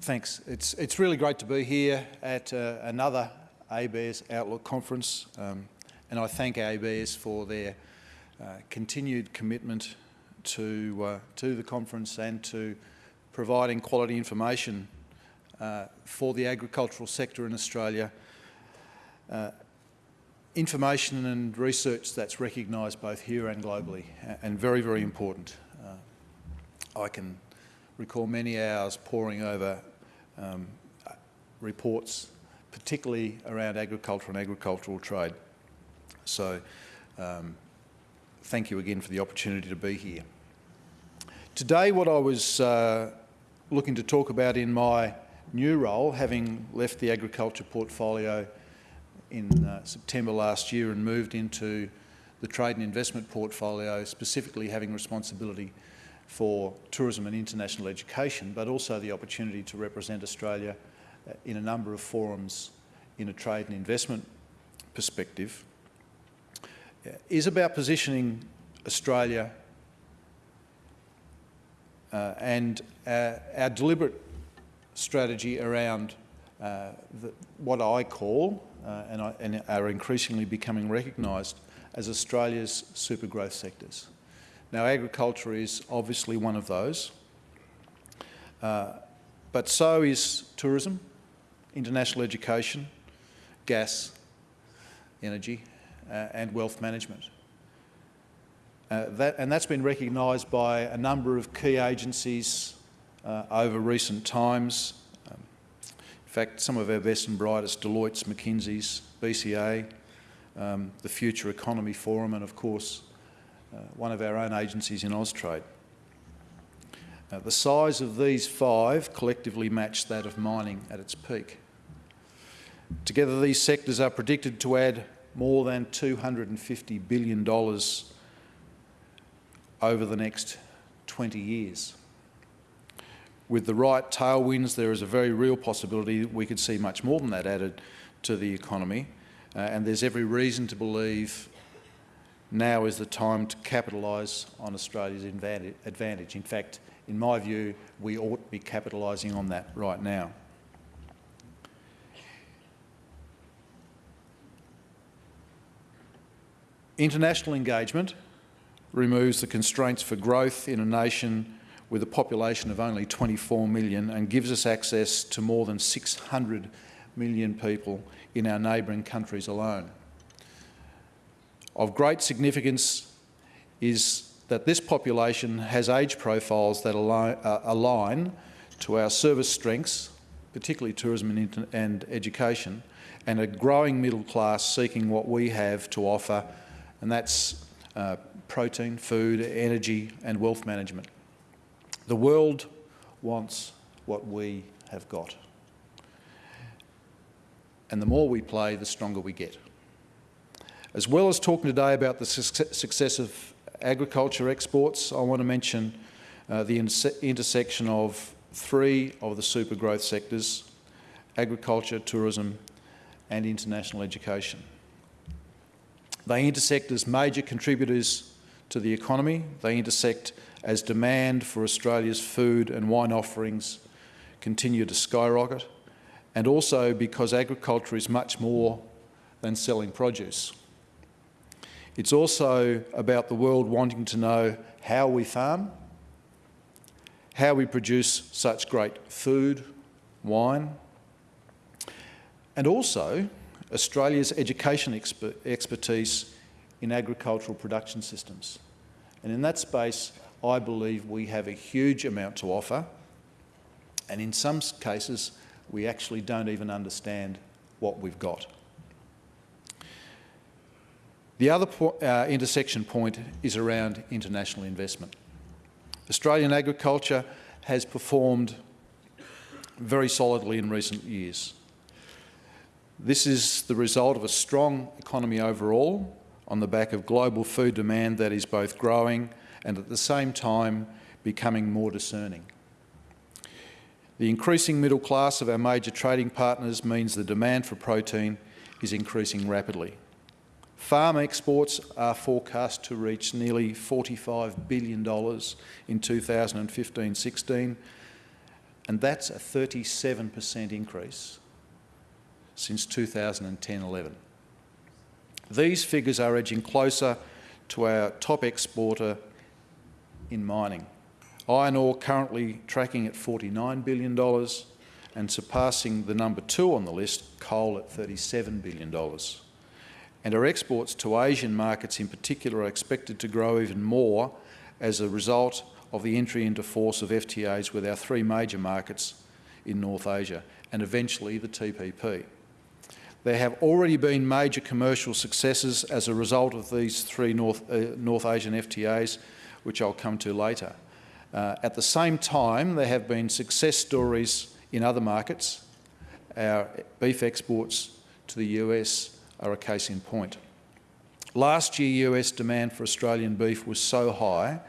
thanks. It's, it's really great to be here at uh, another ABARES Outlook conference um, and I thank ABARES for their uh, continued commitment to, uh, to the conference and to providing quality information uh, for the agricultural sector in Australia. Uh, information and research that's recognised both here and globally and very, very important. Uh, I can recall many hours poring over um, reports, particularly around agriculture and agricultural trade. So um, thank you again for the opportunity to be here. Today what I was uh, looking to talk about in my new role, having left the agriculture portfolio in uh, September last year and moved into the trade and investment portfolio, specifically having responsibility for tourism and international education, but also the opportunity to represent Australia uh, in a number of forums in a trade and investment perspective, uh, is about positioning Australia uh, and our, our, deliberate strategy around uh, the, what I call uh, and, I, and, are increasingly becoming recognised as Australia's super growth sectors. Now agriculture is obviously one of those, uh, but so is tourism, international education, gas, energy uh, and wealth management. Uh, that, and that's been recognised by a number of key agencies uh, over recent times. Um, in fact, some of our best and brightest, Deloitte's, McKinsey's, BCA, um, the Future Economy Forum and of course one of our own agencies in Austrade. Uh, the size of these five collectively matched that of mining at its peak. Together these sectors are predicted to add more than $250 billion over the next 20 years. With the right tailwinds, there is a very real possibility that we could see much more than that added to the economy. Uh, and there's every reason to believe now is the time to capitalise on Australia's advantage. In fact, in my view, we ought to be capitalising on that right now. International engagement removes the constraints for growth in a nation with a population of only 24 million and gives us access to more than 600 million people in our neighbouring countries alone. Of great significance is that this population has age profiles that align, uh, to our service strengths, particularly tourism and, and education, and a growing middle class seeking what we have to offer, and that's uh, protein, food, energy and wealth management. The world wants what we have got. And the more we play, the stronger we get. As well as talking today about the success of agriculture exports, I want to mention uh, the intersection of three of the super growth sectors, agriculture, tourism and international education. They intersect as major contributors to the economy. They intersect as demand for Australia's food and wine offerings continue to skyrocket, and also because agriculture is much more than selling produce. It's also about the world wanting to know how we farm, how we produce such great food, wine, and also Australia's education exper expertise in agricultural production systems. And in that space, I believe we have a huge amount to offer. And in some cases, we actually don't even understand what we've got. The other po uh, intersection point is around international investment. Australian agriculture has performed very solidly in recent years. This is the result of a strong economy overall, on the back of global food demand that is both growing and at the same time becoming more discerning. The increasing middle class of our major trading partners means the demand for protein is increasing rapidly. Farm exports are forecast to reach nearly $45 billion in 2015-16, and that's a 37% increase since 2010-11. These figures are edging closer to our top exporter in mining. Iron ore currently tracking at $49 billion and surpassing the number two on the list, coal at $37 billion. And our exports to Asian markets in particular are expected to grow even more as a result of the entry into force of FTAs with our three major markets in North Asia and eventually the TPP. There have already been major commercial successes as a result of these three North, uh, North Asian FTAs, which I'll come to later. Uh, at the same time, there have been success stories in other markets. Our beef exports to the US are a case in point. Last year, US demand for Australian beef was so high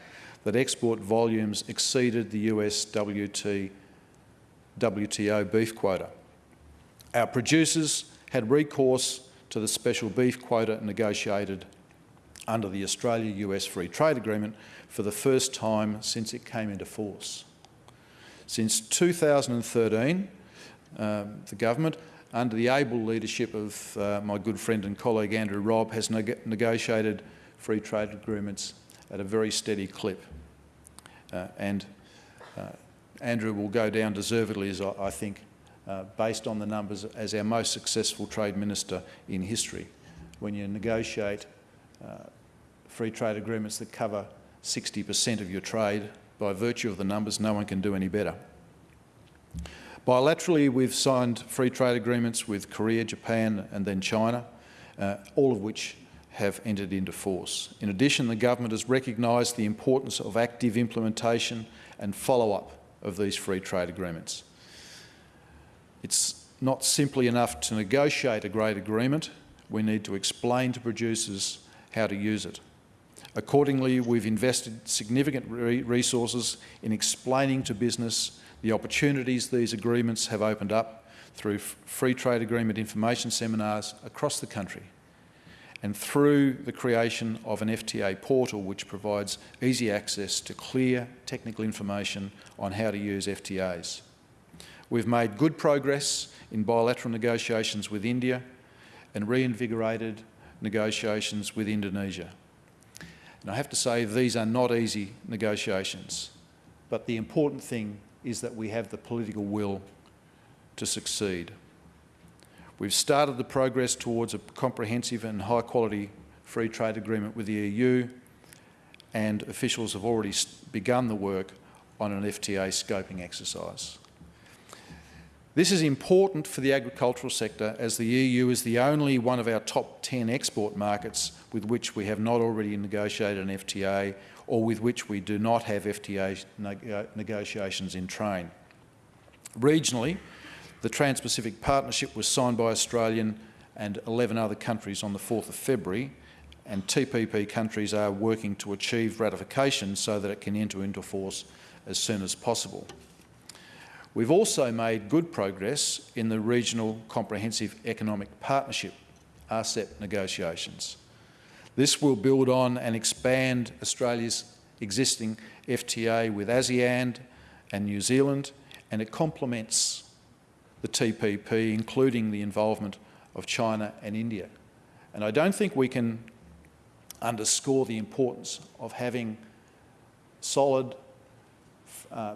that export volumes exceeded the US WT, WTO beef quota. Our producers had recourse to the special beef quota negotiated under the Australia-US Free Trade Agreement for the first time since it came into force. Since 2013, um, the government, under the able leadership of uh, my good friend and colleague Andrew Robb, has neg negotiated free trade agreements at a very steady clip. Uh, and uh, Andrew will go down deservedly, as I, I think, uh, based on the numbers, as our most successful trade minister in history. When you negotiate uh, free trade agreements that cover 60% of your trade, by virtue of the numbers, no one can do any better. Bilaterally, we've signed free trade agreements with Korea, Japan and then China, uh, all of which have entered into force. In addition, the government has recognised the importance of active implementation and follow-up of these free trade agreements. It's not simply enough to negotiate a great agreement, we need to explain to producers how to use it. Accordingly, we've invested significant re resources in explaining to business the opportunities these agreements have opened up through free trade agreement information seminars across the country and through the creation of an FTA portal which provides easy access to clear technical information on how to use FTAs. We've made good progress in bilateral negotiations with India and reinvigorated negotiations with Indonesia. And I have to say these are not easy negotiations, but the important thing is that we have the political will to succeed. We've started the progress towards a comprehensive and high quality free trade agreement with the EU and officials have already begun the work on an FTA scoping exercise. This is important for the agricultural sector as the EU is the only one of our top 10 export markets with which we have not already negotiated an FTA or with which we do not have FTA uh, negotiations in train. Regionally, the Trans-Pacific Partnership was signed by Australian and 11 other countries on the 4th of February and TPP countries are working to achieve ratification so that it can enter into force as soon as possible. We've also made good progress in the Regional Comprehensive Economic Partnership, RCEP negotiations. This will build on and expand Australia's existing FTA with ASEAN and New Zealand, and it complements the TPP, including the involvement of China and India. And I don't think we can underscore the importance of having solid uh,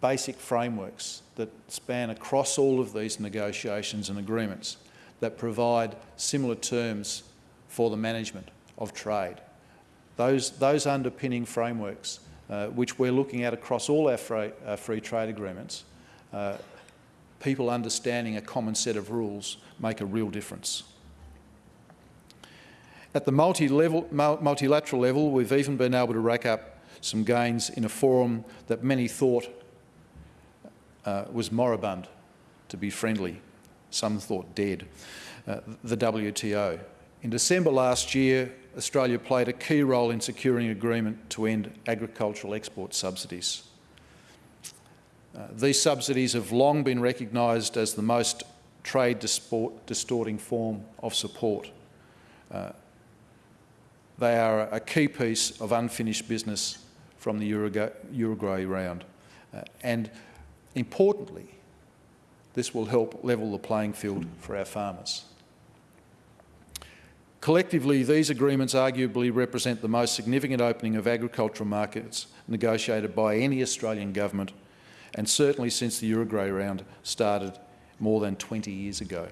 basic frameworks that span across all of these negotiations and agreements that provide similar terms for the management of trade. Those, those underpinning frameworks, uh, which we're looking at across all our free, uh, free trade agreements, uh, people understanding a common set of rules make a real difference. At the multi-level, multilateral level, we've even been able to rack up some gains in a forum that many thought uh, was moribund, to be friendly. Some thought dead, uh, the WTO. In December last year, Australia played a key role in securing agreement to end agricultural export subsidies. Uh, these subsidies have long been recognised as the most trade distorting form of support. Uh, they are a key piece of unfinished business from the Uruguay, Uruguay round. Uh, and importantly, this will help level the playing field for our farmers. Collectively, these agreements arguably represent the most significant opening of agricultural markets negotiated by any Australian government, and certainly since the Uruguay round started more than 20 years ago.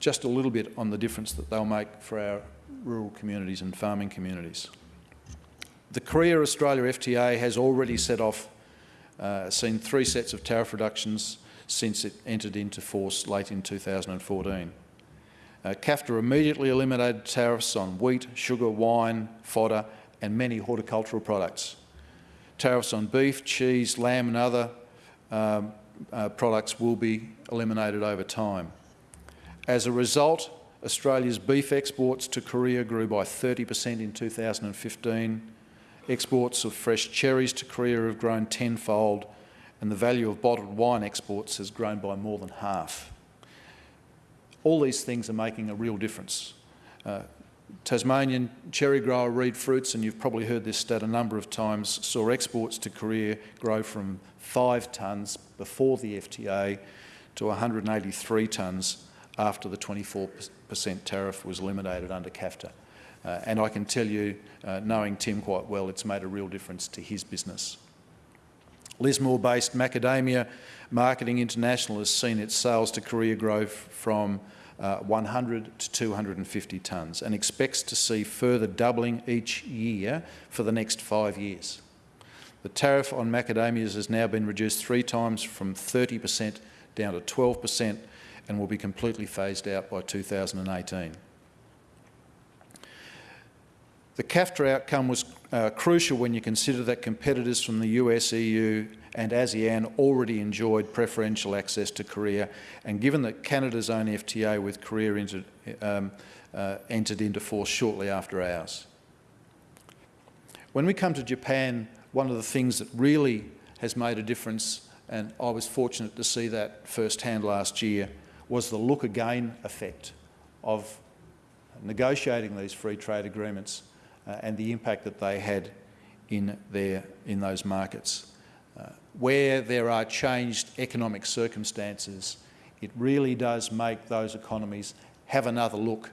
Just a little bit on the difference that they'll make for our rural communities and farming communities. The Korea-Australia FTA has already set off, uh, seen three sets of tariff reductions since it entered into force late in 2014. Uh, KAFTA immediately eliminated tariffs on wheat, sugar, wine, fodder and many horticultural products. Tariffs on beef, cheese, lamb and other um, uh, products will be eliminated over time. As a result, Australia's beef exports to Korea grew by 30% in 2015. Exports of fresh cherries to Korea have grown tenfold and the value of bottled wine exports has grown by more than half. All these things are making a real difference. Uh, Tasmanian cherry grower Reid Fruits, and you've probably heard this stat a number of times, saw exports to Korea grow from 5 tonnes before the FTA to 183 tonnes after the 24% tariff was eliminated under KAFTA. Uh, and I can tell you, uh, knowing Tim quite well, it's made a real difference to his business. Lismore-based Macadamia Marketing International has seen its sales to Korea grow from uh, 100 to 250 tonnes and expects to see further doubling each year for the next five years. The tariff on macadamias has now been reduced three times from 30% down to 12% and will be completely phased out by 2018. The KAFTA outcome was uh, crucial when you consider that competitors from the US, EU and ASEAN already enjoyed preferential access to Korea, and given that Canada's own FTA with Korea entered, um, uh, entered into force shortly after ours. When we come to Japan, one of the things that really has made a difference, and I was fortunate to see that firsthand last year, was the look again effect of negotiating these free trade agreements uh, and the impact that they had in, their, in those markets. Uh, where there are changed economic circumstances, it really does make those economies have another look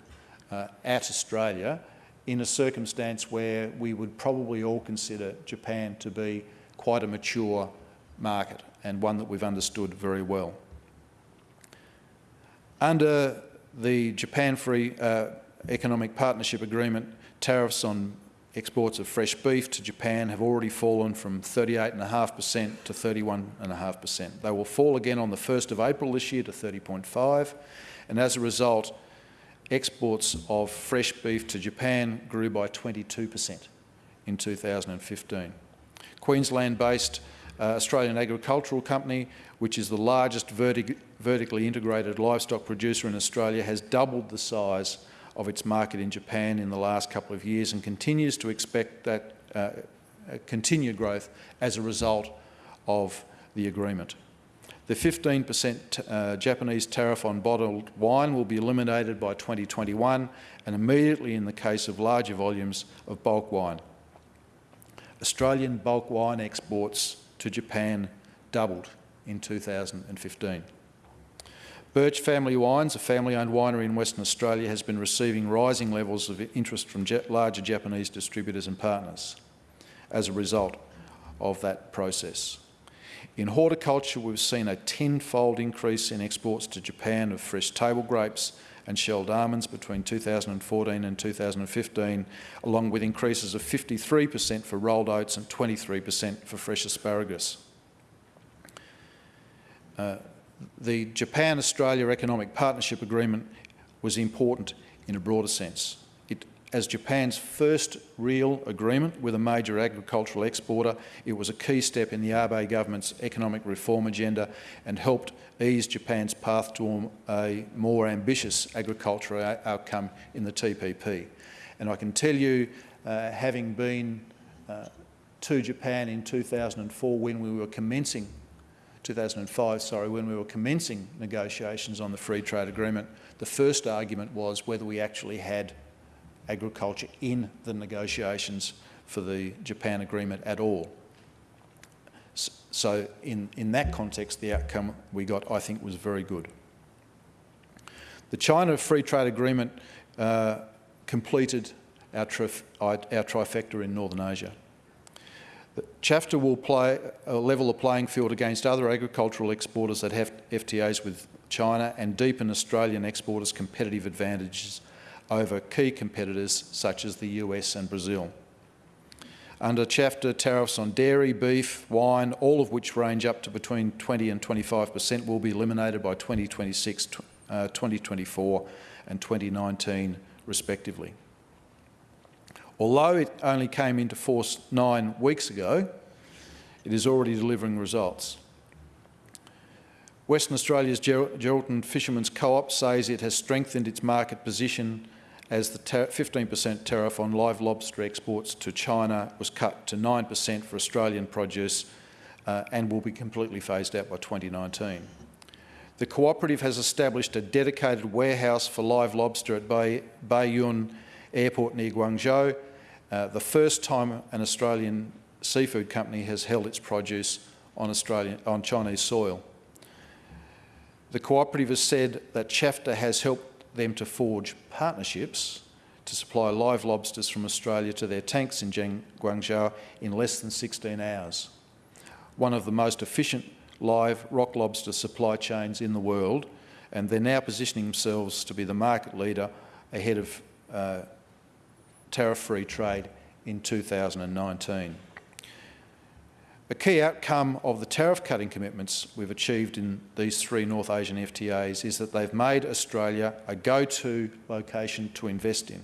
uh, at Australia in a circumstance where we would probably all consider Japan to be quite a mature market and one that we've understood very well. Under the Japan Free uh, Economic Partnership Agreement, tariffs on exports of fresh beef to Japan have already fallen from 38.5% to 31.5%. They will fall again on the 1st of April this year to 30.5%, and as a result exports of fresh beef to Japan grew by 22% in 2015. Queensland-based uh, Australian Agricultural Company, which is the largest vertic vertically integrated livestock producer in Australia, has doubled the size of its market in Japan in the last couple of years and continues to expect that uh, continued growth as a result of the agreement. The 15% uh, Japanese tariff on bottled wine will be eliminated by 2021 and immediately in the case of larger volumes of bulk wine. Australian bulk wine exports to Japan doubled in 2015. Burch Family Wines, a family-owned winery in Western Australia, has been receiving rising levels of interest from larger Japanese distributors and partners as a result of that process. In horticulture, we've seen a tenfold increase in exports to Japan of fresh table grapes and shelled almonds between 2014 and 2015, along with increases of 53% for rolled oats and 23% for fresh asparagus. Uh, the Japan-Australia Economic Partnership Agreement was important in a broader sense. It, as Japan's first real agreement with a major agricultural exporter, it was a key step in the Abe government's economic reform agenda and helped ease Japan's path to a more ambitious agricultural outcome in the TPP. And I can tell you, uh, having been uh, to Japan in 2004 when we were commencing 2005, sorry, when we were commencing negotiations on the free trade agreement, the first argument was whether we actually had agriculture in the negotiations for the Japan agreement at all. so in, in that context, the outcome we got, I think, was very good. The China Free Trade Agreement uh, completed our, our, trifecta in Northern Asia. CHAFTA will play, uh, level the playing field against other agricultural exporters that have FTAs with China and deepen Australian exporters' competitive advantages over key competitors such as the US and Brazil. Under CHAFTA, tariffs on dairy, beef, wine, all of which range up to between 20 and 25 per cent will be eliminated by 2026, uh, 2024 and 2019 respectively. Although it only came into force nine weeks ago, it is already delivering results. Western Australia's Geraldton Fishermen's Co-op says it has strengthened its market position as the 15% tariff on live lobster exports to China was cut to 9% for Australian produce uh, and will be completely phased out by 2019. The cooperative has established a dedicated warehouse for live lobster at Baiyun Airport near Guangzhou uh, the first time an Australian seafood company has held its produce on, Australian, on Chinese soil. The cooperative has said that CHAFTA has helped them to forge partnerships to supply live lobsters from Australia to their tanks in Guangzhou in less than 16 hours. One of the most efficient live rock lobster supply chains in the world, and they're now positioning themselves to be the market leader ahead of uh, tariff-free trade in 2019. A key outcome of the tariff cutting commitments we've achieved in these three North Asian FTAs is that they've made Australia a go-to location to invest in,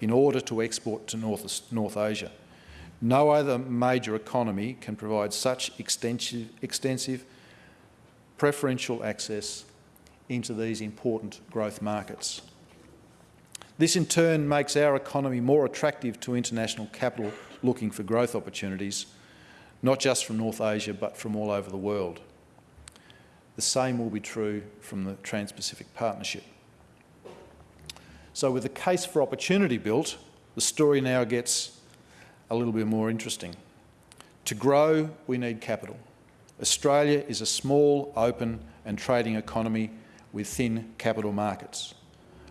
in order to export to North, North Asia. No other major economy can provide such extensive, extensive preferential access into these important growth markets. This in turn makes our economy more attractive to international capital looking for growth opportunities, not just from North Asia but from all over the world. The same will be true from the Trans-Pacific Partnership. So with the case for opportunity built, the story now gets a little bit more interesting. To grow, we need capital. Australia is a small, open and trading economy with thin capital markets.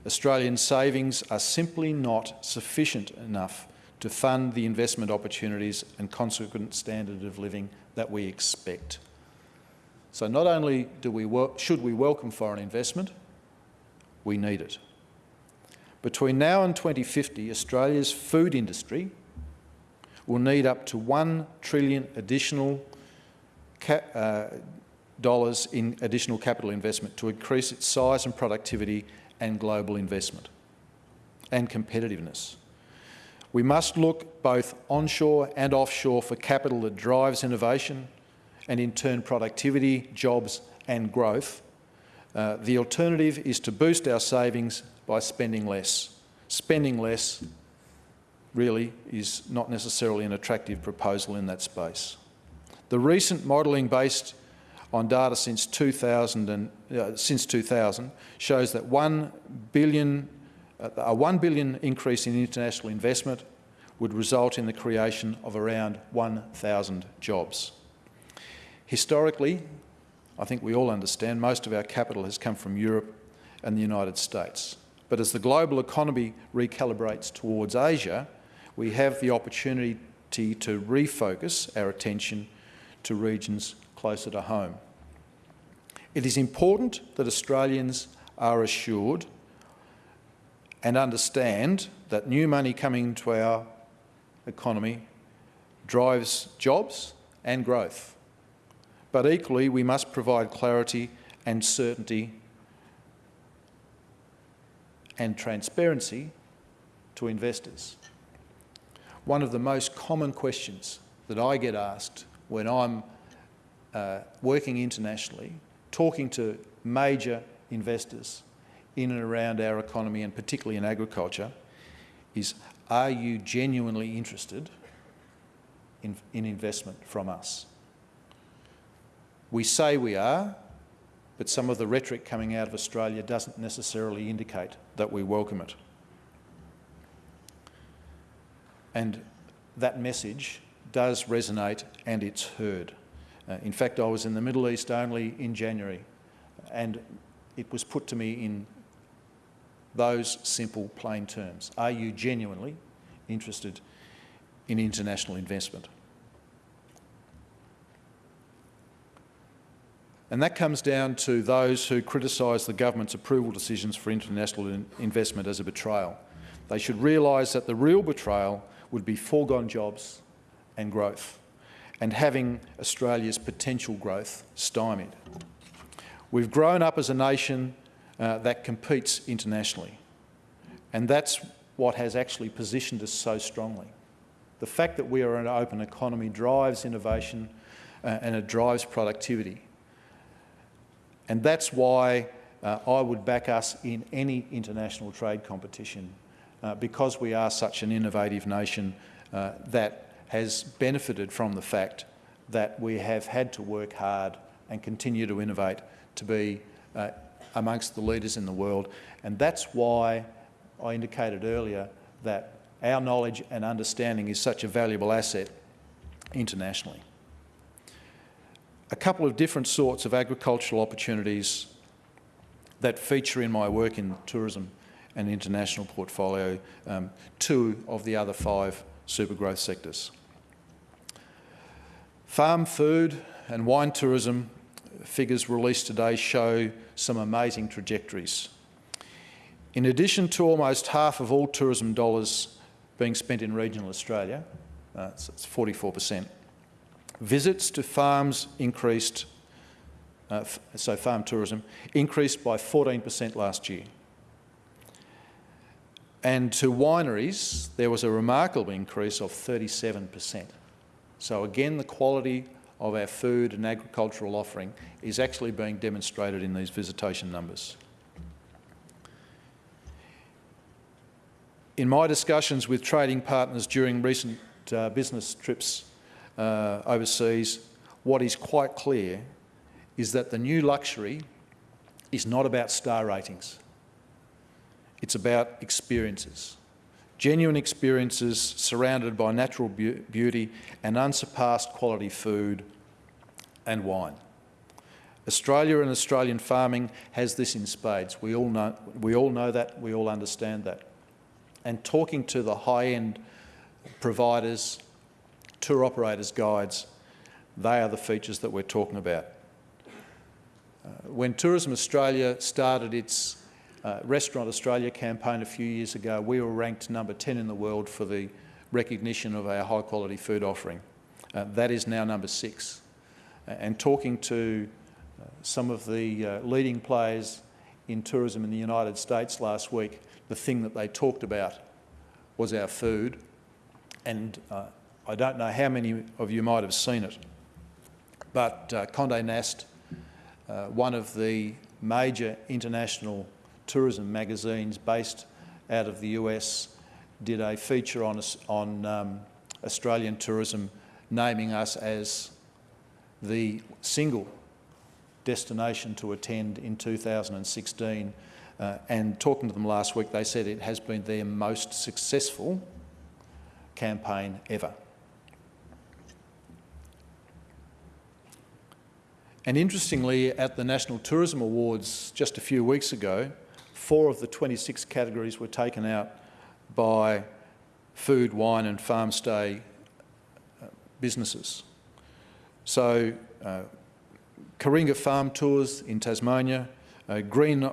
Australian savings are simply not sufficient enough to fund the investment opportunities and consequent standard of living that we expect. So not only do we should we welcome foreign investment, we need it. Between now and 2050, Australia's food industry will need up to 1 trillion additional uh, dollars in additional capital investment to increase its size and productivity and global investment and competitiveness. We must look both onshore and offshore for capital that drives innovation and in turn productivity, jobs and growth. Uh, the alternative is to boost our savings by spending less. Spending less really is not necessarily an attractive proposal in that space. The recent modelling based on data since 2000, and, uh, since 2000 shows that 1 billion, uh, a 1 billion increase in international investment would result in the creation of around 1,000 jobs. Historically, I think we all understand most of our capital has come from Europe and the United States. But as the global economy recalibrates towards Asia, we have the opportunity to refocus our attention to regions closer to home. It is important that Australians are assured and understand that new money coming into our economy drives jobs and growth. But equally, we must provide clarity and certainty and transparency to investors. One of the most common questions that I get asked when I'm uh, working internationally, talking to major investors in and around our economy and particularly in agriculture is are you genuinely interested in, in investment from us? We say we are, but some of the rhetoric coming out of Australia doesn't necessarily indicate that we welcome it. And that message does resonate and it's heard. Uh, in fact, I was in the Middle East only in January and it was put to me in those simple, plain terms. Are you genuinely interested in international investment? And that comes down to those who criticise the government's approval decisions for international in investment as a betrayal. They should realise that the real betrayal would be foregone jobs and growth, and having Australia's potential growth stymied. We've grown up as a nation uh, that competes internationally, and that's what has actually positioned us so strongly. The fact that we are an open economy drives innovation uh, and it drives productivity. And that's why uh, I would back us in any international trade competition uh, because we are such an innovative nation uh, that has benefited from the fact that we have had to work hard and continue to innovate to be uh, amongst the leaders in the world. And that's why I indicated earlier that our knowledge and understanding is such a valuable asset internationally. A couple of different sorts of agricultural opportunities that feature in my work in tourism and international portfolio, um, two of the other five super growth sectors. Farm food and wine tourism figures released today show some amazing trajectories. In addition to almost half of all tourism dollars being spent in regional Australia, uh, 44%, visits to farms increased, uh, so farm tourism, increased by 14% last year. And to wineries, there was a remarkable increase of 37%. So again, the quality of our food and agricultural offering is actually being demonstrated in these visitation numbers. In my discussions with trading partners during recent uh, business trips uh, overseas, what is quite clear is that the new luxury is not about star ratings. It's about experiences genuine experiences surrounded by natural be beauty and unsurpassed quality food and wine. Australia and Australian farming has this in spades. We all know, we all know that, we all understand that. And talking to the high-end providers, tour operators, guides, they are the features that we're talking about. Uh, when Tourism Australia started its uh, Restaurant Australia campaign a few years ago, we were ranked number 10 in the world for the recognition of our high quality food offering. Uh, that is now number six. and talking to uh, some of the uh, leading players in tourism in the United States last week, the thing that they talked about was our food. And uh, I don't know how many of you might have seen it, but uh, Condé Nast, one of the major international tourism magazines based out of the US did a feature on, on um, Australian tourism, naming us as the single destination to attend in 2016. Uh, and talking to them last week, they said it has been their most successful campaign ever. And interestingly, at the National Tourism Awards just a few weeks ago, four of the 26 categories were taken out by food, wine and farm stay uh, businesses. So uh, Curringa Farm Tours in Tasmania, uh, Green,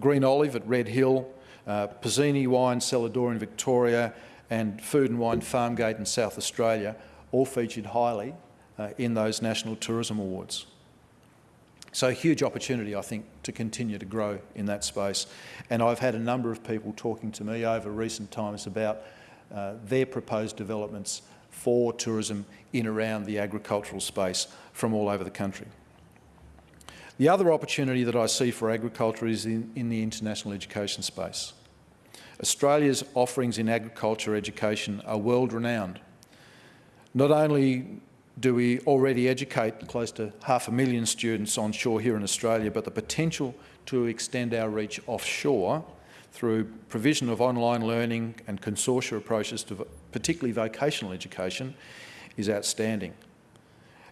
Green Olive at Red Hill, uh, Pizzini Wine Cellar Door in Victoria and Food and Wine Farmgate in South Australia all featured highly uh, in those National Tourism Awards. So a huge opportunity, I think, to continue to grow in that space. And I've had a number of people talking to me over recent times about uh, their proposed developments for tourism in around the agricultural space from all over the country. The other opportunity that I see for agriculture is in, in the international education space. Australia's offerings in agriculture education are world renowned. Not only do we already educate close to half a million students onshore here in Australia, but the potential to extend our reach offshore through provision of online learning and consortia approaches to particularly vocational education is outstanding.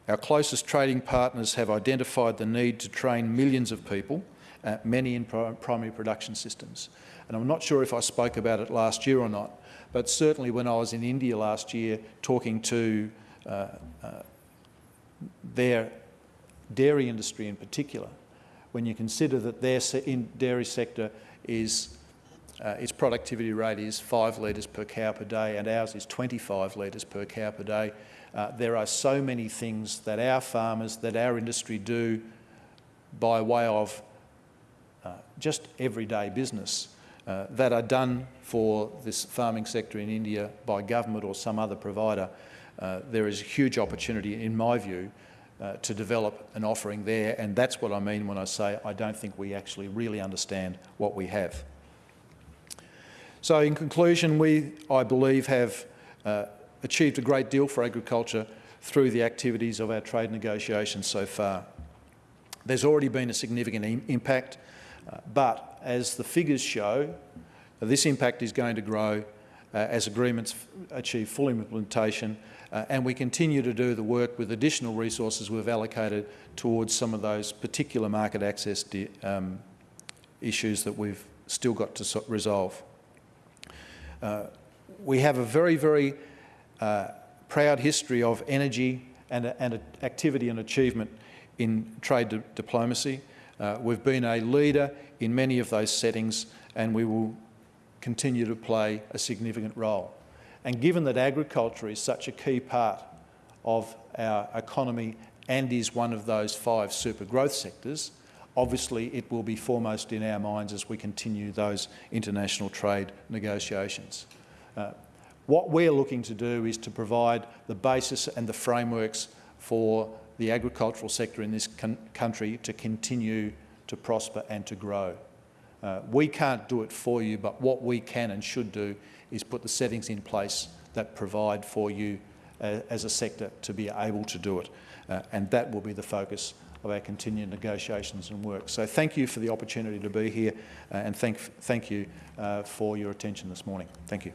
Our closest trading partners have identified the need to train millions of people, uh, many in primary production systems. And I'm not sure if I spoke about it last year or not, but certainly when I was in India last year talking to their dairy industry in particular, when you consider that their se dairy sector is uh, its productivity rate is 5 litres per cow per day and ours is 25 litres per cow per day. Uh, there are so many things that our farmers, that our industry do by way of uh, just everyday business uh, that are done for this farming sector in India by government or some other provider. Uh, there is a huge opportunity, in my view, uh, to develop an offering there, and that's what I mean when I say I don't think we actually really understand what we have. So in conclusion, we, I believe, have uh, achieved a great deal for agriculture through the activities of our trade negotiations so far. There's already been a significant impact, uh, but as the figures show, this impact is going to grow uh, as agreements achieve full implementation uh, and we continue to do the work with additional resources we've allocated towards some of those particular market access um, issues that we've still got to so resolve. Uh, we have a very, very uh, proud history of energy and, and activity and achievement in trade di diplomacy. Uh, we've been a leader in many of those settings and we will continue to play a significant role. And given that agriculture is such a key part of our economy and is one of those five super growth sectors, obviously it will be foremost in our minds as we continue those international trade negotiations. Uh, what we're looking to do is to provide the basis and the frameworks for the agricultural sector in this country to continue to prosper and to grow. Uh, we can't do it for you, but what we can and should do is put the settings in place that provide for you uh, as a sector to be able to do it. Uh, and that will be the focus of our continued negotiations and work. So thank you for the opportunity to be here uh, and thank, thank you uh, for your attention this morning. Thank you.